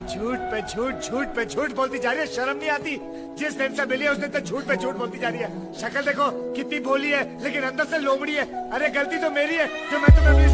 झूठ पे झूठ झूठ पे झूठ बोलती जा रही है, शर्म नहीं आती। जिस दिन से मिली है, उस दिन से झूठ पे झूठ बोलती जा रही है। शक्ल देखो, कितनी बोली है, लेकिन अंदर से लोमड़ी है। अरे, गलती तो मेरी है, जो मैं तुम्हें अपनी